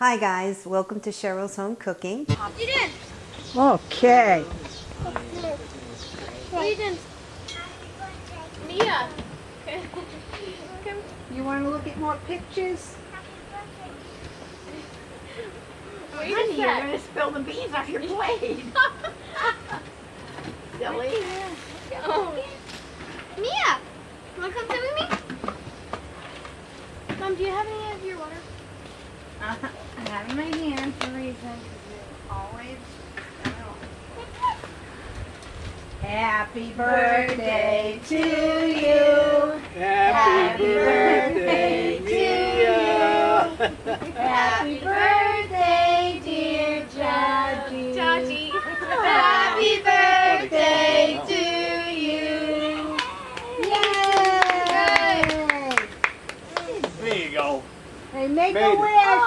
Hi guys, welcome to Cheryl's Home Cooking. You did. Okay. What you did? Mia. Come. You want to look at more pictures? What you Honey, just you're going to spill the beans off your plate. Silly. Oh. Mia, wanna come sit with me? Mom, do you have any of your water? Uh, I have in my hand for a reason. 'cause it always. Happy birthday to you. Happy birthday to you. Happy birthday, dear Jaji. Jaji. Happy birthday to you. Yay! There you go. Hey, make Made a wish.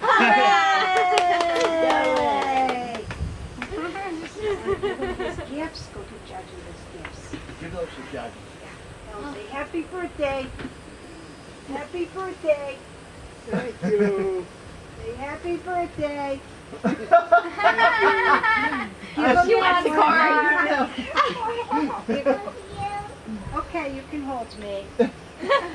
Hooray! His gifts, go to gifts. Give those to Judge. They'll say, happy birthday. Happy birthday. Thank you. Say happy birthday. Oh, she wants a card. Okay, you can hold me.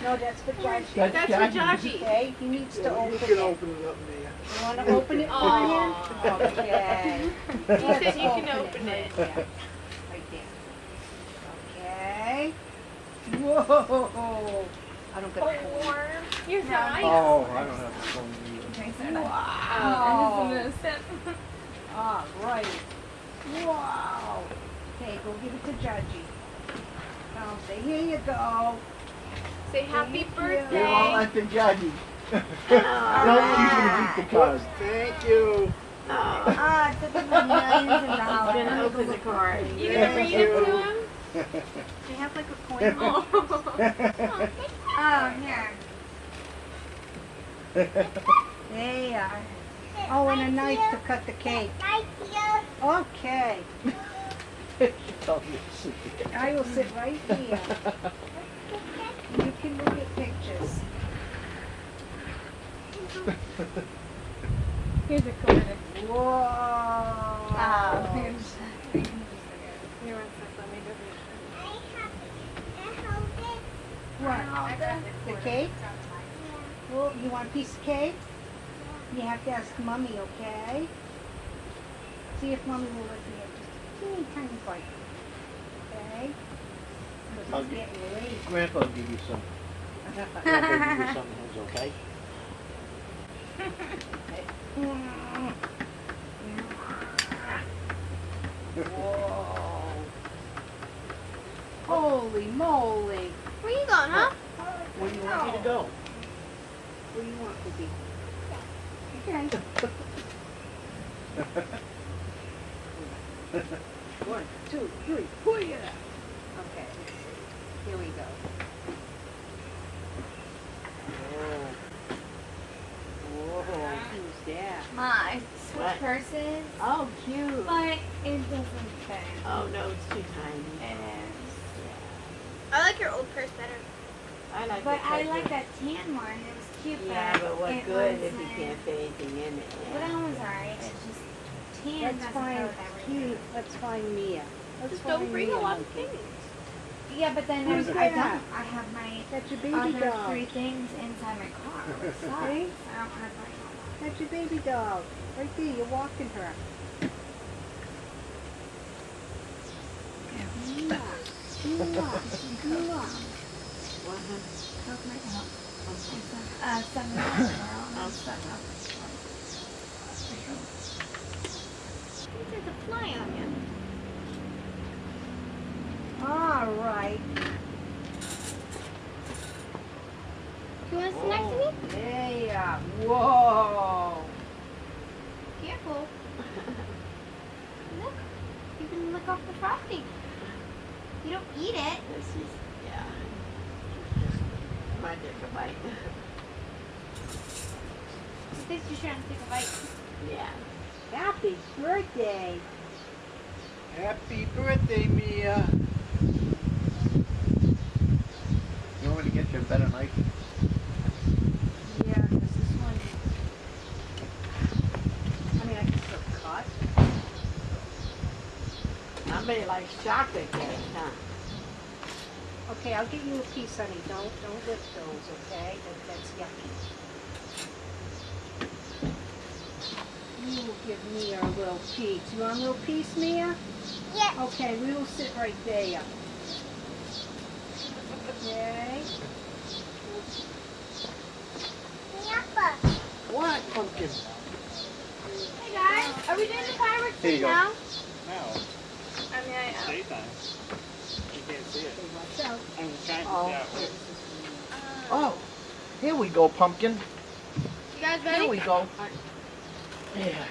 No, that's for Judgy. That's That's for Jaji. Okay, he needs to You open can it. open it up, Mia. You want to open it for Aw. him? Okay. He said you can open open right it. there. Right there. Okay. Whoa. I don't get a hold. Warm. You're nice. Oh, I don't have a phone either. Wow. All right. Wow. Okay, go give it to Judgy. Now say, here you go. Say happy Thank you. Give all birthday. that to Judgy. Oh, Don't she's gonna beat the card. Thank you. Ah, it took me millions of dollars. I'm going to open the card. You gonna read it to him? Do you have like a coin? Oh. Oh, here. There you are. Oh, and a knife to cut the cake. Okay. She told me to sit there. I will sit right here. You can look at pictures. Here's a card. Whoa. Oh, here's- Here, one sec, let me go What? The cake? Well, you want a piece of cake? You have to ask mommy, okay? See if mommy will let me in just a teeny tiny bite. Okay? Because it's getting late. Grandpa will give you some. Grandpa will give you something, that's okay? Whoa. Holy moly. Where you going, huh? Where do you want me to go? Where do you want to be? Okay. One, two, three, pull it up. Okay. Here we go. Oh. Whoa, who's that? My switch What? purses, Oh, cute. but it doesn't fit. Oh, no, it's too tiny. Oh. It is. I like your old purse better. I like But I like that tan one. It was cute, Yeah, but, but what good if you can't fit anything in it? But Yeah. that one's alright. It's just tan Let's find go with everything. cute. Let's find Mia. Let's Just find don't bring a Mia lot of things. Yeah, but then Who's I, I don't. I have my That's your baby other doll. three things inside my car. Sorry, I don't have my. That's your baby dog. Right there, you're walking her. Mwah. Oh, uh. There's a fly on you. All right. You want to sit next to me? You are. Whoa. Careful. Look. You can lick off the frosting. You don't eat it. This is, yeah. Trying to take a bite. I think she's trying to take a bite. Yeah. Happy birthday. Happy birthday, Mia. You want me to get you a better knife? Yeah, this one... I mean, I can still cut. I may like, shocked? Okay, I'll get you a piece, honey. Don't, don't lift those, okay? That, that's yucky. You will give me a little piece. You want a little piece, Mia? Yes. Okay, we will sit right there. Okay. Yappa. What pumpkin? Hey guys, are we doing the fireworks Here you thing now? No, I mean, I am. daytime. You can't see it. Watch out. I'm trying to Oh. see. Oh, here we go, pumpkin. You guys Here we go. Yeah.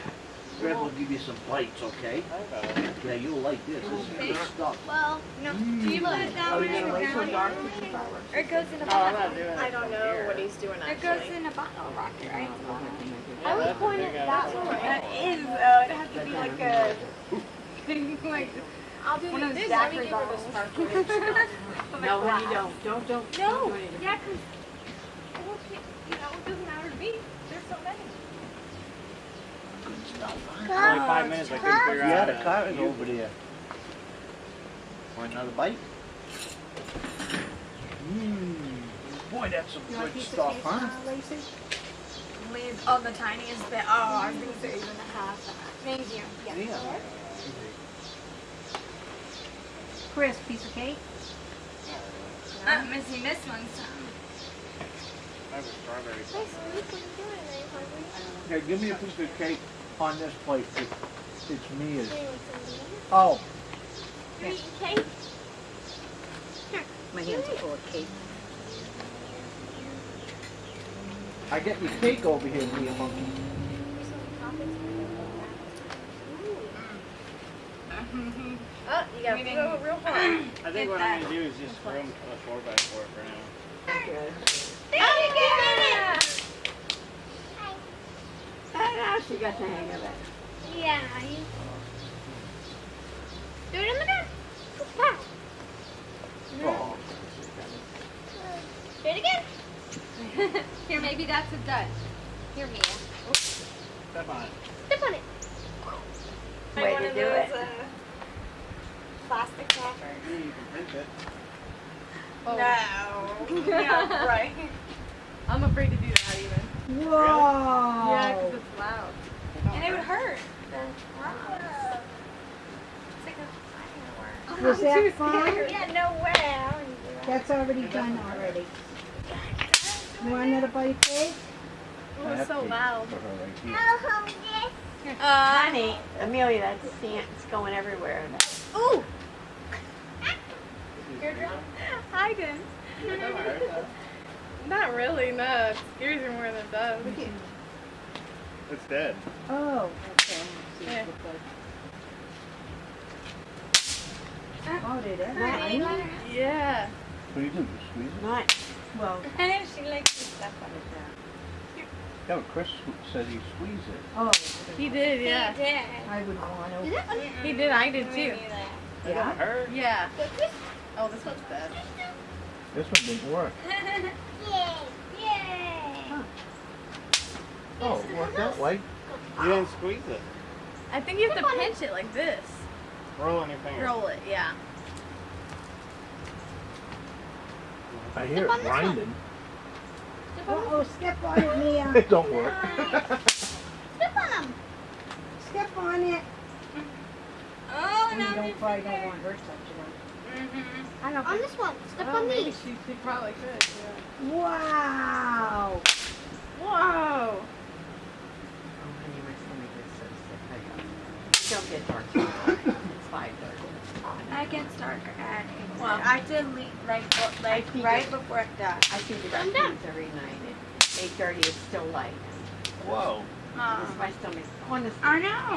Greg will give you some bites, okay? I. Yeah, you'll like this. This is good stuff. Well, no. Do you mm. put it down Are we when gonna wait it's till down? dark to see fireworks? Or it goes in a No, I'm bottle. not doing it. I don't know what he's doing It goes in a bottle rocket, right? Yeah, would that's a point it ass that one. way. That is, though. It has to be like a thing, like I'll do one of those this. Let me Zachary give her the bottles. No, honey, don't, don't, don't. No, don't do anything. yeah, because you know, it doesn't matter to me. There's so many. Only five minutes. I couldn't figure Yeah, out. Yeah, the car is you- over there. Want another bite? Mmm. Boy, that's some You want a good piece stuff, cake, huh? uh, Lacey? Leave all the tiniest bit. Oh, I was going to say even half that. Thank you. Yeah. Chris, piece of cake? I'm missing this one some. I have a strawberry. Hey, Sweet, what are you doing? Are you hungry? Here, give me a piece of cake on this plate. It's, it's Mia's. Do you want some of these? Oh, You're eating cake? My hands are full of cake. I got your cake over here, Mia Monkey. Oh, you gotta We throw it real hard. I think what. I'm gonna do is just throw them a four by four for now. Good. Oh, you did it! Ah, now she got the hang of it. Yeah. You... Do it in the back. Oh. Do it again. Here, maybe that's a dud. Here, Mia. Step on it. Step on it. Way to do those, it. Uh, plastic wrappers. Yeah, you can print it. No. yeah, right. I'm afraid to do that even. Whoa! Yeah, because it's loud. And it would hurt. The rocks. It's like a firework. Was that fun? Yeah, no way. I wouldn't do that. That's already done already. You want another bite of cake? It was so loud. For her right. Oh, this. Honey, Amelia, that's it's going everywhere. Ooh. I didn't. Really, no. It scares you more than it does. It's dead. Oh, okay. Yeah. Oh, did it? Yeah. What do you do? You squeeze it? Not, Well, And she likes to stuff on it. Yeah, but Chris said he squeezed it. oh, He did, yeah. did. I would want to. He did, I did too. It Yeah? don't hurt. Yeah. So this? Oh, this one's bad. This one didn't work. Yay. Yay. Oh, it worked that way. You didn't squeeze it. I think you have to pinch it like this. Roll on your finger. Roll it, yeah. I hear it grinding. Uh-oh, step on it, Mia. It don't work. Step on them. Step on it. Oh, And you don't probably don't want her touching Mm-hmm. I don't. On this one. Step Oh, on these. she, she probably could, yeah. Wow. Whoa! oh, honey, my stomach is so sick. I got Don't get dark. too early. It's five thirty. I get darker at eight. Well, I did leave like, like right think before it died. I feed the Calm down. raccoons every night eight thirty, it's still light. Whoa. Because my stomach, honestly, I know.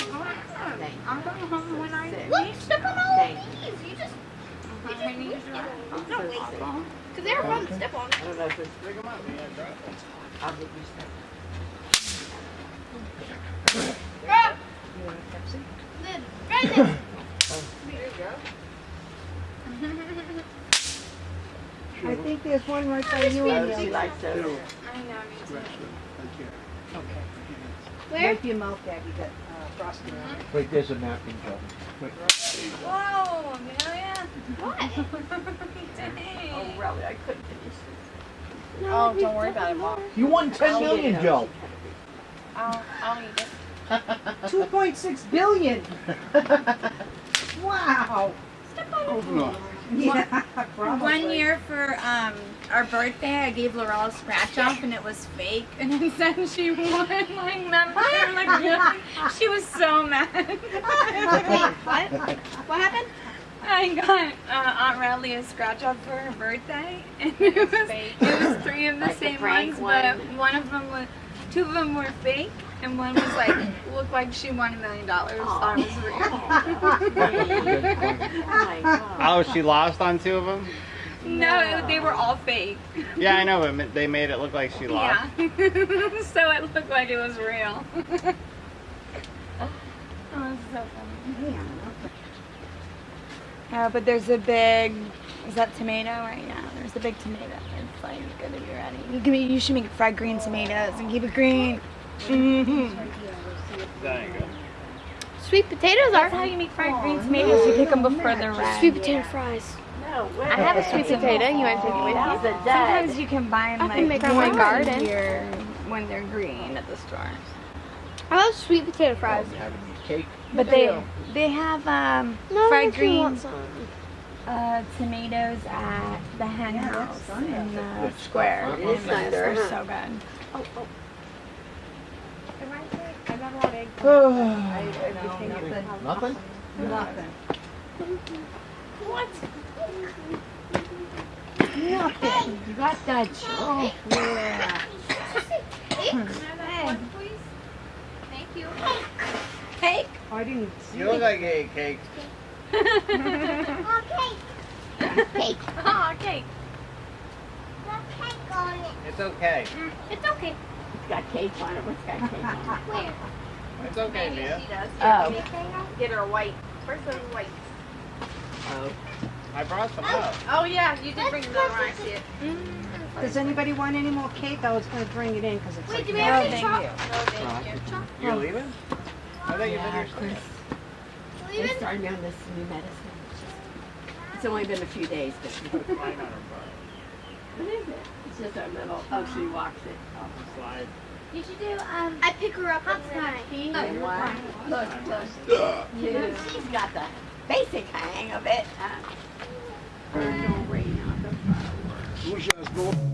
Thank you. I'm going home when I Sick. Look, step on all Thank of these. You just, I need to drive. I'm No, so wait. sick. because they were fun to step on. I don't know if it's, Pick them up. Yeah, drop them. I'll get you stuff. Grab. You want a Pepsi? Lid. Right there. There you go. I think there's one right by you, she Amelia. likes those. I know, me too. Okay. Where? Wipe your mouth, Dad. You got uh, frosting on it. Wait, there's a napkin, Joe. Wait. Whoa, Amelia. What? Dang. Oh, really? I couldn't finish this. No, Oh, don't worry about it, Mom. You won ten Oh, million, yeah. Joe. I'll, I'll eat it. Two point six billion. Wow. Yeah, probably. One year for um, our birthday, I gave Laurel a scratch off and it was fake. And then said she won. Like, remember? Like, really? She was so mad. Wait, what? What happened? I got uh, Aunt Riley a scratch off for her birthday, and it was it was three of the Like same prank ones, but one. one of them was two of them were fake, and one was like looked like she won a million dollars. Thought it was real. Oh, my God. Oh, she lost on two of them? No, it, they were all fake. Yeah, I know, but they made it look like she lost. Yeah, so it looked like it was real. oh, it's so funny. Uh, but there's a big, is that tomato right now? There's a big tomato. It's like gonna be ready. You can, you should make fried green tomatoes and keep it green. Mm-hmm. There you go. Sweet potatoes are. That's how you make fried green tomatoes. You pick them before they're red. Sweet potato fries. No way. I have a sweet potato. You want to take it with That you? was a dead. Sometimes you can buy them like can make in my the garden. year when they're green at the store. I love sweet potato fries. Having your cake. But they they have um, No, fried if you want greens, uh, tomatoes at the hen Yeah, house in the Good stuff, square. huh? It is nice, They're huh? so good. Oh, oh. I never had egg. Nothing? Nothing. What? Nothing. You got that, Joe. Yeah. Thank you. Cake. Oh, I didn't see You look it. like you ate cake. Oh, cake. Ah, it's okay. Mm, it's okay. It's got cake on it. What's got cake on it? Where? It's okay, Mia. does. Oh. Get her white. Where's the white? Oh. I brought some out. Oh, oh yeah, you did bring another one. I see it. Does anybody want any more cake? I was gonna bring it in because it's Wait, like. do we No, have any thank you. No, thank you. You're leaving? I thought you Yeah, been of here. course. They Leaving? started me on this new medicine. It's only been a few days, but Flying on her what is it? It's just a little. Oh, she walks it. Oh. butt. Slide. You should do um. I pick her up hopscotch. And one. Look, look. Two. She's got the basic hang of it. Uh, Virgil rain on the fireworks. Who's yours,